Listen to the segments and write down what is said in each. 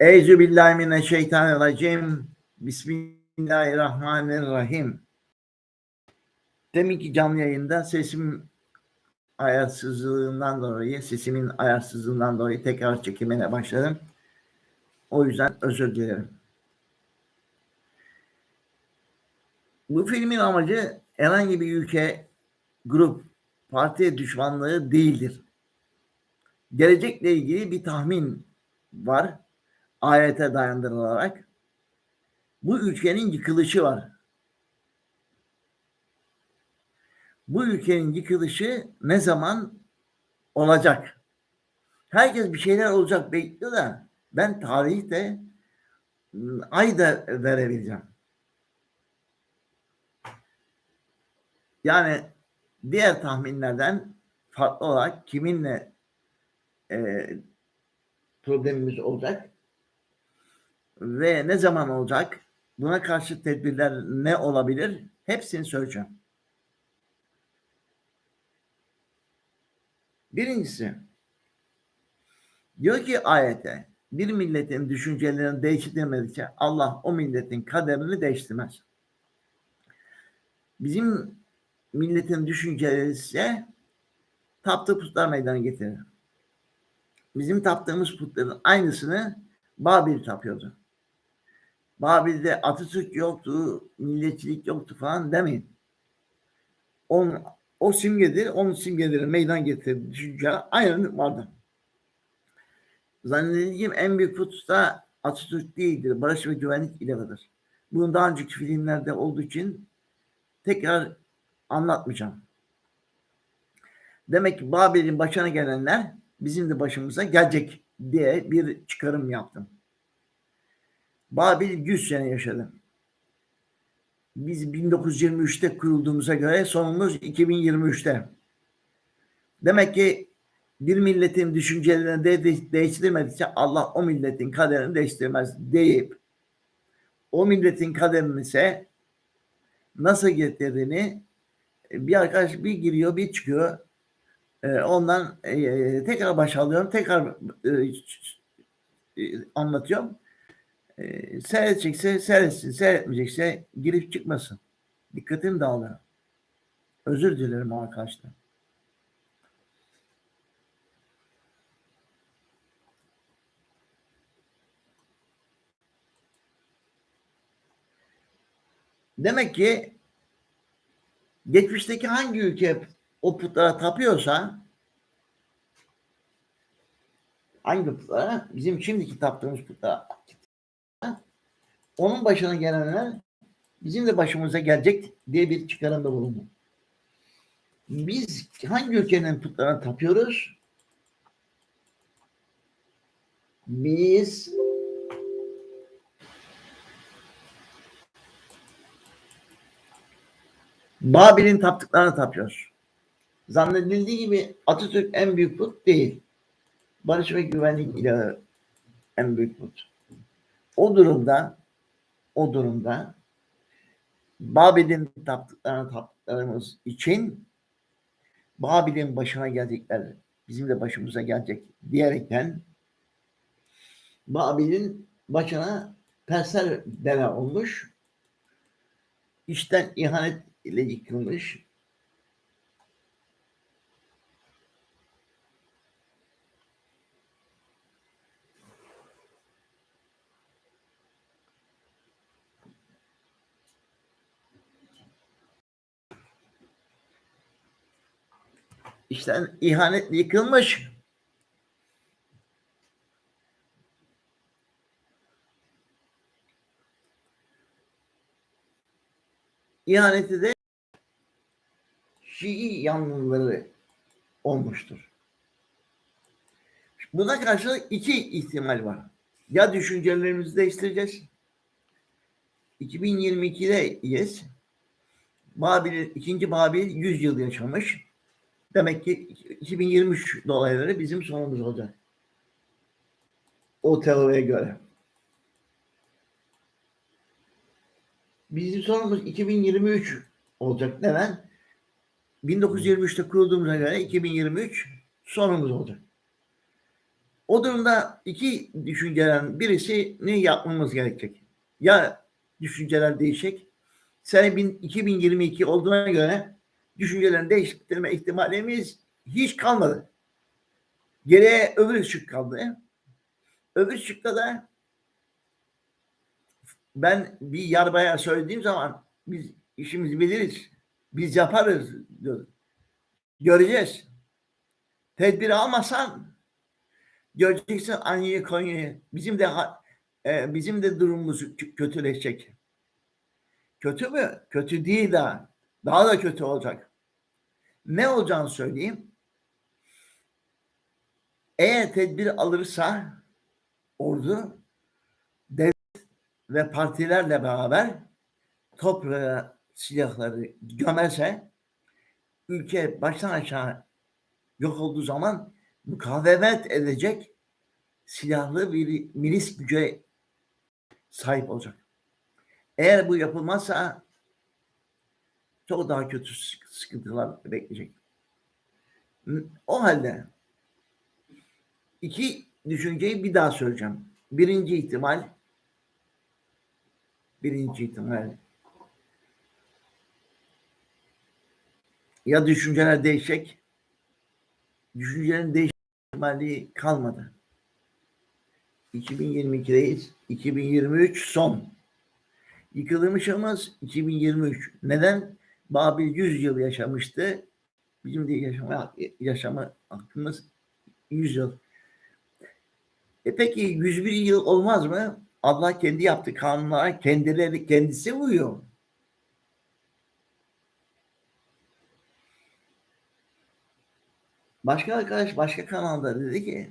Eyzü billahi mineşşeytanirracim. Bismillahirrahmanirrahim. Deminki canlı yayında sesim ayarsızlığından dolayı, sesimin ayarsızlığından dolayı tekrar çekimine başladım. O yüzden özür dilerim. Bu filmin amacı herhangi bir ülke, grup, parti düşmanlığı değildir. Gelecekle ilgili bir tahmin var. Ayete dayandırılarak. Bu ülkenin yıkılışı var. Bu ülkenin yıkılışı ne zaman olacak? Herkes bir şeyler olacak bekliyor da ben tarihte ay da verebileceğim. Yani diğer tahminlerden farklı olarak kiminle e, problemimiz olacak ve ne zaman olacak? Buna karşı tedbirler ne olabilir? Hepsini söyleyeceğim. Birincisi diyor ki ayete bir milletin düşüncelerini değiştirmedikçe Allah o milletin kaderini değiştirmez. Bizim milletin düşünceleri ise taptığı putlar meydana getirir. Bizim taptığımız putların aynısını Babil tapıyordu. Babil'de Atatürk yoktu, milliyetçilik yoktu falan demeyin. Onun, o simgedir, onun simgeleri meydan getirdi. Düşünce aynı vardı. Zannedildiğim en büyük da Atatürk değildir. Barış ve güvenlik ilahıdır. Bunun daha önceki filmlerde olduğu için tekrar anlatmayacağım. Demek ki Babil'in başına gelenler bizim de başımıza gelecek diye bir çıkarım yaptım. Babil 100 sene yaşadı. Biz 1923'te kurulduğumuza göre sonumuz 2023'te. Demek ki bir milletin düşüncelerini de değiştirmedikçe Allah o milletin kaderini değiştirmez deyip o milletin kaderini ise nasıl getirdiğini bir arkadaş bir giriyor bir çıkıyor ondan tekrar başlıyorum tekrar anlatıyorum e, seyredecekse seyretsin, seyretmeyecekse girip çıkmasın. Dikkatim dağılıyor. Özür dilerim arkadaşlar. Demek ki geçmişteki hangi ülke o putlara tapıyorsa hangi putlara? Bizim şimdiki taptığımız putlara onun başına gelenler bizim de başımıza gelecek diye bir çıkarımda bulundu. Biz hangi ülkenin putlarına tapıyoruz? Biz Babil'in taptıklarına tapıyoruz. Zannedildiği gibi Atatürk en büyük put değil. Barış ve güvenlik ilahı en büyük put. O durumda o durumda Babil'in taptıklarına taptıklarımız için Babil'in başına gelecekler bizim de başımıza gelecek diyerekten Babil'in başına Persler dene olmuş. işten ihanet ile yıkılmış. İşten ihanet yıkılmış. İhaneti de Şii yanlıları olmuştur. Buna karşı iki ihtimal var. Ya düşüncelerimizi değiştireceğiz. 2022'de yes. Babil, ikinci Babil 100 yıl yaşamış. Demek ki 2023 dolayları bizim sonumuz olacak. O teoriye göre. Bizim sonumuz 2023 olacak. Neden? 1923'te kurulduğumuza göre 2023 sonumuz olacak. O durumda iki düşüncelerin birisini yapmamız gerekecek. Ya düşünceler değişecek. Sene bin- 2022 olduğuna göre düşüncelerin değiştirme ihtimalimiz hiç kalmadı. Geriye öbür şık kaldı. Öbür şıkta da ben bir yarbaya söylediğim zaman biz işimizi biliriz. Biz yaparız diyor. Göreceğiz. Tedbiri almasan göreceksin Anya'yı Konya'yı. Bizim de e, bizim de durumumuz kö- kötüleşecek. Kötü mü? Kötü değil daha. Daha da kötü olacak. Ne olacağını söyleyeyim. Eğer tedbir alırsa ordu devlet ve partilerle beraber toprağa silahları gömerse ülke baştan aşağı yok olduğu zaman mukavemet edecek silahlı bir milis güce sahip olacak. Eğer bu yapılmazsa çok daha kötü sık- sıkıntılar bekleyecek. O halde iki düşünceyi bir daha söyleyeceğim. Birinci ihtimal birinci ihtimal ya düşünceler değişecek düşüncelerin değişme ihtimali kalmadı. 2022'deyiz. 2023 son. Yıkılmışımız 2023. Neden? Babil 100 yıl yaşamıştı. Bizim de yaşama, yaşama hakkımız 100 yıl. E peki 101 yıl olmaz mı? Allah kendi yaptı kanunlara kendileri kendisi uyuyor. Başka arkadaş başka kanalda dedi ki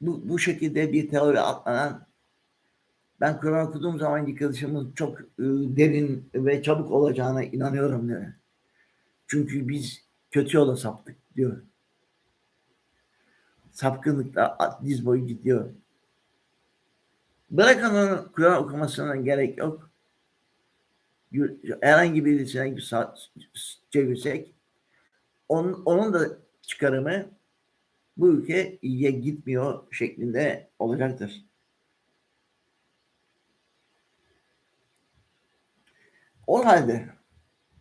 bu, bu şekilde bir teori atlanan ben Kur'an okuduğum zaman yıkılışımın çok e, derin ve çabuk olacağına inanıyorum diyor. Çünkü biz kötü yola saptık diyor. Sapkınlıkla diz boyu gidiyor. Bırakın onu Kur'an okumasına gerek yok. Herhangi birisine çevirsek onun, onun da çıkarımı bu ülke iyiye gitmiyor şeklinde olacaktır. O halde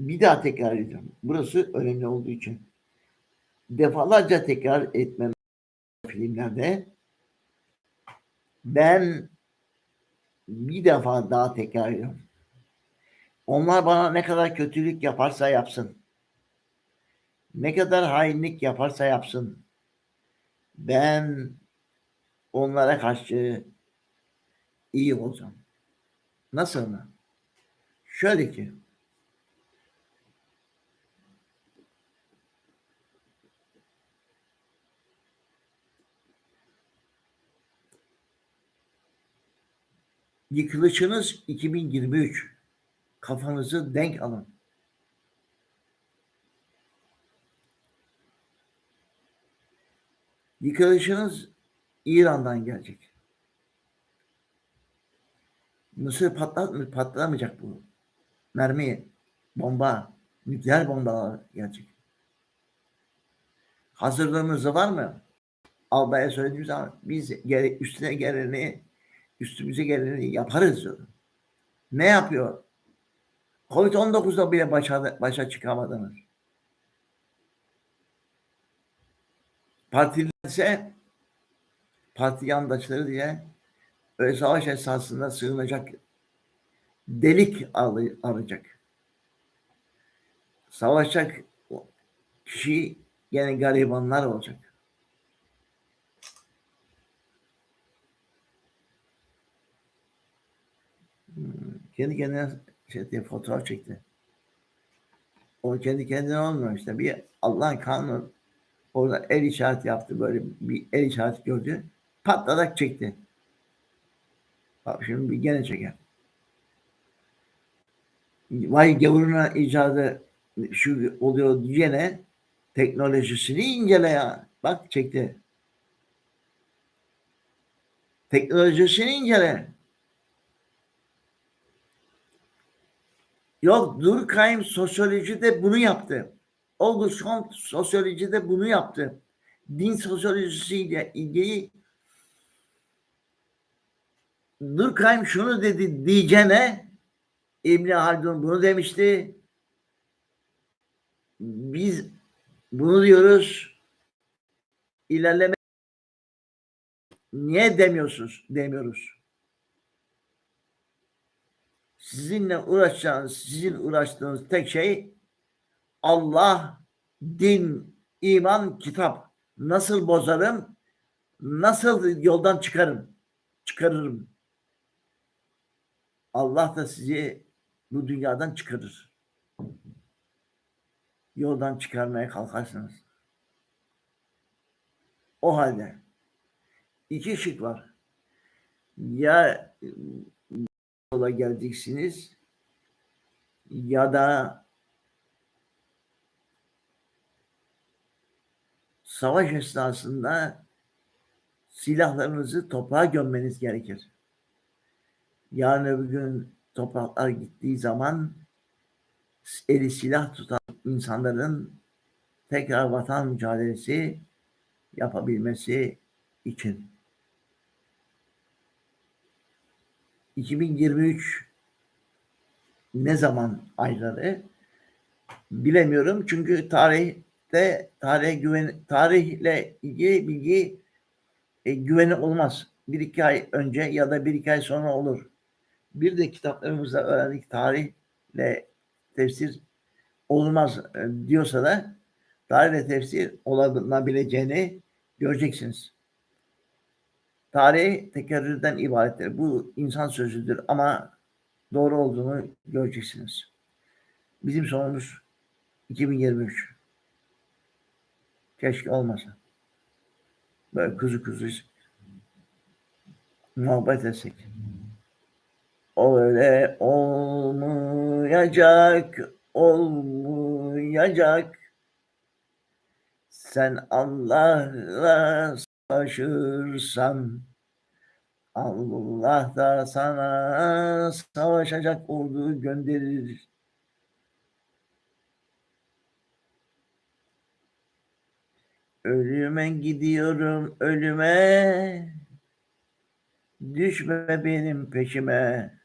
bir daha tekrar edeceğim. Burası önemli olduğu için. Defalarca tekrar etmem filmlerde ben bir defa daha tekrar ediyorum. Onlar bana ne kadar kötülük yaparsa yapsın. Ne kadar hainlik yaparsa yapsın. Ben onlara karşı iyi olacağım. Nasıl mı? Şöyle ki yıkılışınız 2023 kafanızı denk alın. Yıkılışınız İran'dan gelecek. Mısır patlat patlamayacak bu. Mermi, bomba, nükleer bombalar gelecek. Hazırlığımız var mı? Albaya söylediğim zaman biz üstüne geleni, üstümüze geleni yaparız diyor. Ne yapıyor? Covid-19'da bile başa, başa çıkamadınız. Partiler ise parti yandaşları diye öyle savaş esasında sığınacak delik ar- arayacak. Savaşacak kişi gene garibanlar olacak. Hmm, Kendi kendine şey diye fotoğraf çekti. O kendi kendine olmuyor işte. Bir Allah'ın kanunu orada el işareti yaptı böyle bir el işareti gördü. Patladak çekti. Bak şimdi bir gene çeker. Vay gavuruna icadı şu oluyor diyene teknolojisini incele ya. Bak çekti. Teknolojisini incele. Yok Durkheim sosyolojide bunu yaptı. August Comte sosyolojide bunu yaptı. Din sosyolojisiyle ilgili Durkheim şunu dedi diyeceğine İbni Haldun bunu demişti. Biz bunu diyoruz. İlerleme niye demiyorsunuz? Demiyoruz. Sizinle uğraşacağınız, sizin uğraştığınız tek şey Allah, din, iman, kitap. Nasıl bozarım? Nasıl yoldan çıkarım? Çıkarırım. Allah da sizi bu dünyadan çıkarır. Yoldan çıkarmaya kalkarsınız. O halde iki şık var. Ya yola geleceksiniz ya da savaş esnasında silahlarınızı toprağa gömmeniz gerekir. Yarın öbür gün topraklar gittiği zaman eli silah tutan insanların tekrar vatan mücadelesi yapabilmesi için. 2023 ne zaman ayları bilemiyorum çünkü tarihte tarih güven tarihle ilgili bilgi e, güveni olmaz. Bir iki ay önce ya da bir iki ay sonra olur. Bir de kitaplarımızda öğrendik tarihle tefsir olmaz e, diyorsa da tarihle tefsir olabileceğini göreceksiniz. Tarih tekerrürden ibarettir. Bu insan sözüdür ama doğru olduğunu göreceksiniz. Bizim sonumuz 2023. Keşke olmasa. Böyle kuzu kuzu muhabbet etsek. Öyle olmayacak, olmayacak. Sen Allah'la savaşırsan Allah da sana savaşacak ordu gönderir. Ölüme gidiyorum ölüme. Düşme benim peşime.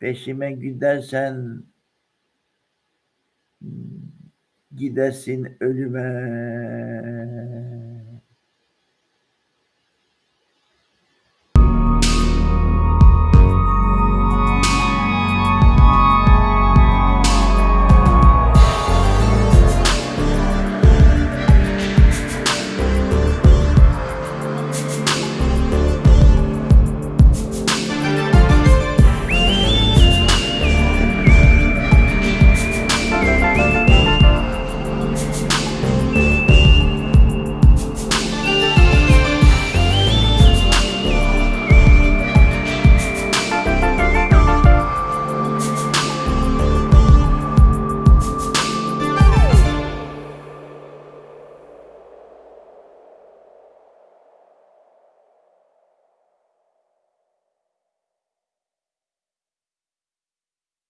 Peşime gidersen gidersin ölüme.